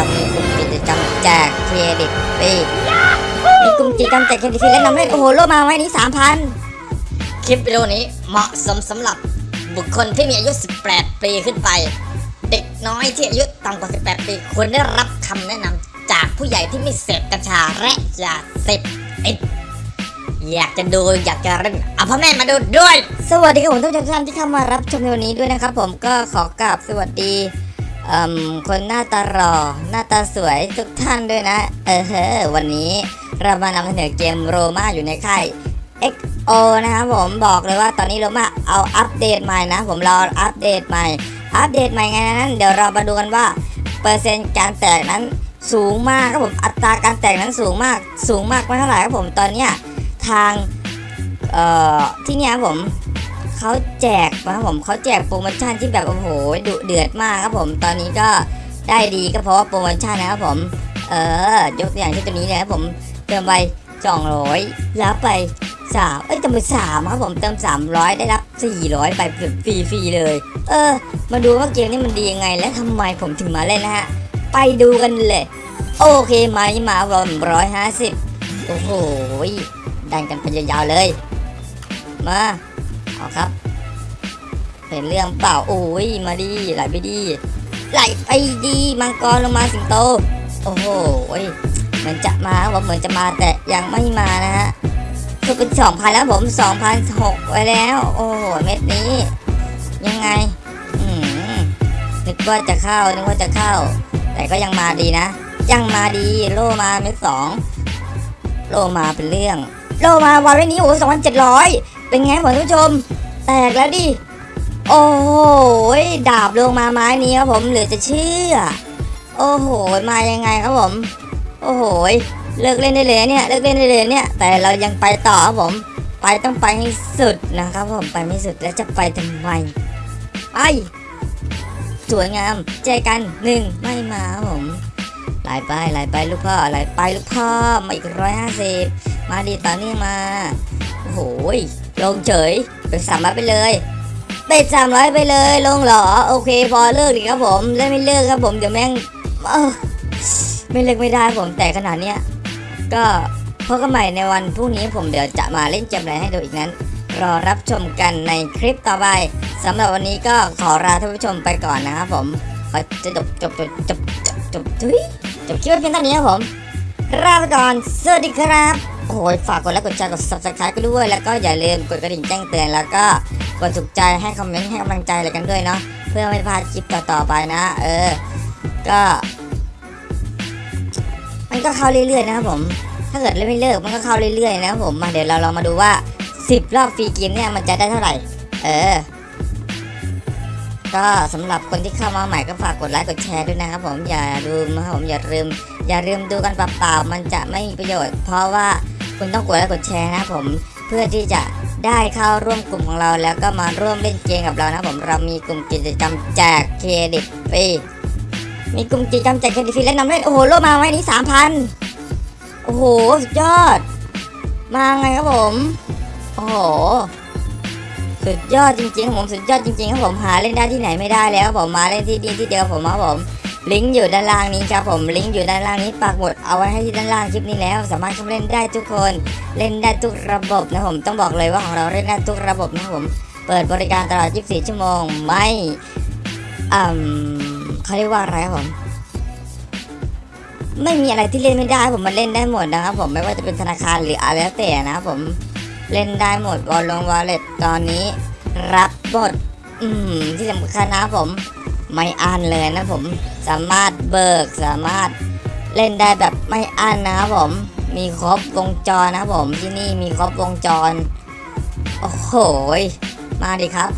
เรามีกลุ่มกิจกรรมแจกเครดิตฟรีมีกลุ่มกิจกรรมแจกเครดิตฟรีและนำเล่นโอ้โหโลมาไว้นี้สามพันคลิปวิดีโอนี้เหมาะสมสำหรับบุคคลที่มีอายุ 18 ปีขึ้นไป เด็กน้อยที่อายุต่ำกว่า 18 ปีควรได้รับคำแนะนำจากผู้ใหญ่ที่ไม่เสพกัญชาและยาเสพติดอยากจะดูอยากจะเล่นเอาพ่อแม่มาดูด้วย สวัสดีครับผมทุกท่านที่เข้ามารับชมในวันนี้ด้วยนะครับผมก็ขอกราบสวัสดี คนหน้าตาหล่อหน้าตาสวยทุกท่านด้วยนะ เออเฮ้อวันนี้เรามานำเสนอเกมโรมาอยู่ในค่าย XO นะครับผมบอกเลยว่าตอนนี้โรมาเอาอัปเดตใหม่นะ ผมรออัปเดตใหม่ อัปเดตใหม่ไงนั้นเดี๋ยวเรามาดูกันว่า เปอร์เซ็นต์การแตกนั้นสูงมากครับผมอัตราการแตกนั้นสูงมาก สูงมากไม่เท่าไหร่ครับผมตอนเนี้ยทางเอ่อที่เนี่ยครับผม เขาแจกนะครับผมเขาแจกโปรโมชั่นที่แบบโอ้โหดุเดือดมากครับผม ตอนนี้ก็ได้ดีก็เพราะว่าโปรโมชั่นนะครับผม เออยกตัวอย่างเช่นตัวนี้เลยครับผมเติมไป200รับไปสามเอ้ยเติมไปสามครับผมเติม300ได้รับ400ไปฟรีฟรีเลย เออ มาดูว่าเกมนี้มันดียังไง และทำไมผมถึงมาเล่นนะฮะ ไปดูกันเลย โอเคไหมมารวมร้อยห้าสิบโอ้โหดันกันไปยาวๆเลย มา เอาครับ เป็นเรื่องเปล่าโอ้ยมาดีไหลไปดีไหลไปดีมังกรลงมาสิงโต โอ้โหเหมือนจะมาว่าเหมือนจะมาแต่ยังไม่มานะฮะคือเป็นสองพันแล้วผมสองพันหกไว้แล้ว โอ้โหเม็ดนี้ ยังไงนึกว่าจะเข้านึกว่าจะเข้า แต่ก็ยังมาดีนะ ยังมาดีโลมาเม็ดสองโลมาเป็นเรื่อง โลมาวันนี้โอ้สองพันเจ็ดร้อย เป็นไงผมท่านผู้ชม แตกแล้วดิ โอ้โหดาบลงมาไม้นี้ครับผมเหลือจะเชื่อ โอ้โห มายังไงครับผม โอ้โห เลิกเล่นได้เลยเนี่ย เลิกเล่นได้เลยเนี่ย แต่เรายังไปต่อครับผม ไปต้องไปให้สุดนะครับผม ไปไม่สุดแล้วจะไปทำไม ไป สวยงามเจอกันหนึ่งไม่มาครับผมหลไปหลไปลูกพ่อไหลไปลูกพ่อมาอีกร้อยห้าสิบมาดีตอนนี้มา โอ้โหย ลงเฉยเป็นสามร้อยไปเลยเป็นสามร้อยไปเลยลงหรอโอเค พอเลิกดีครับผมเล่นไม่เลิกครับผมเดี๋ยวแม่งไม่เลิกไม่ได้ผมแต่ขนาดเนี้ยก็พบกันใหม่ในวันพรุ่งนี้ผมเดี๋ยวจะมาเล่นเกมอะไรให้ดูอีกนั้น รอรับชมกันในคลิปต่อไปสำหรับวันนี้ก็ขอลาท่านผู้ชมไปก่อนนะครับผมขอจะจบจบจบจบจบทุยจบคลิปไว้เพียงเท่านี้ครับผมลาไปก่อนสวัสดีครับ โอ้ยฝากกดไลค์กดแชร์กด subscribe กันด้วย แล้วก็อย่าลืมกดกระดิ่งแจ้งเตือนแล้วก็กดถูกใจให้คอมเมนต์ให้กำลังใจอะไรกันด้วยเนาะเพื่อไม่พลาดคลิปต่อๆไปนะ เออ ก็ มันก็เข้าเรื่อยๆนะครับผม ถ้าเกิดเล่นไม่เลิกมันก็เข้าเรื่อยๆนะครับผมมาเดี๋ยวเราลองมาดูว่า 10 รอบฟรีเกมเนี่ยมันจะได้เท่าไหร่ เออ ก็สำหรับคนที่เข้ามาใหม่ก็ฝากกดไลค์กดแชร์ด้วยนะครับผมอย่าลืมนะครับผมอย่าลืมอย่าลืมดูกันเปล่าๆมันจะไม่มีประโยชน์ เพราะว่า คุณต้องกดไลค์กดแชร์นะผมเพื่อที่จะได้เข้าร่วมกลุ่มของเรา แล้วก็มาร่วมเล่นเกมกับเรานะผมเรามีกลุ่มกิจกรรมแจกเครดิตฟรีมีกลุ่มกิจกรรมแจกเครดิตฟรีและนำเล่นโอ้โหโลมาไว้นี้สามพันโอ้โหสุดยอด มาไงครับผมโอ้โหสุดยอดจริงๆครับผมสุดยอดจริงๆครับผมหาเล่นได้ที่ไหนไม่ได้แล้วผมมาเล่นที่นี่ที่เดียวผมครับผม ลิงก์อยู่ด้านล่างนี้ครับผมลิงก์อยู่ด้านล่างนี้ปักหมดเอาไว้ให้ที่ด้านล่างคลิปนี้แล้ว สามารถเข้าเล่นได้ทุกคนเล่นได้ทุกระบบนะผมต้องบอกเลยว่าของเราเล่นได้ทุกระบบนะผมเปิดบริการตลอด 24 ชั่วโมงไม่อืมเขาเรียกว่าอะไรครับผมไม่มีอะไรที่เล่นไม่ได้ผมมันเล่นได้หมดนะครับผมไม่ว่าจะเป็นธนาคารหรืออะไรแล้วแต่นะครับผมเล่นได้หมดวอลลงวอลเล็ตตอนนี้ รับหมดอืมที่สำคัญนะครับผม ไม่อั้นเลยนะผมสามารถเบิกสามารถเล่นได้แบบไม่อั้นนะครับผมมีครบวงจรนะผมที่นี่มีครบวงจร โอ้โหมาดิครับ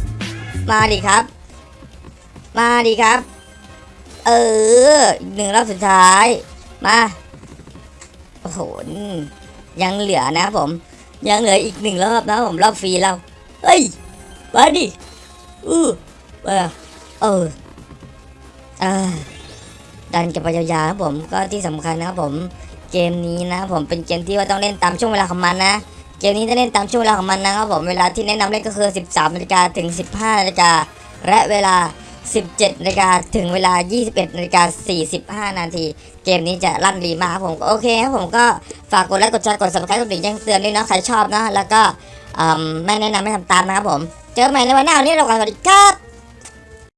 มาดิครับ มาดิครับ เออหนึ่งรอบสุดท้าย มาโอ้โหยังเหลือนะผม ยังเหลืออีกหนึ่งรอบนะผมรอบฟรีเราเฮ้ยมาดิอือเออเออ ดันกันไปยาวๆครับผมก็ที่สำคัญนะครับผมเกมนี้นะผมเป็นเกมที่ว่าต้องเล่นตามช่วงเวลาของมันนะเกมนี้จะเล่นตามช่วงเวลาของมันนะครับผมเวลาที่แนะนำเล่นก็คือ 13นาฬิกาถึง 15นาฬิกาและเวลา 17นาฬิกาถึงเวลา 21นาฬิกา45นาทีเกมนี้จะลั่นรีมากครับผมโอเคครับผมก็ฝากกดไลค์กดแชร์กด subscribe กดดิ่งแจ้งเตือนด้วยนะใครชอบนะแล้วก็ไม่แนะนำไม่ทำตามนะครับผม เจอกันใหม่ในวันหน้าวันนี้เรากันสวัสดีครับ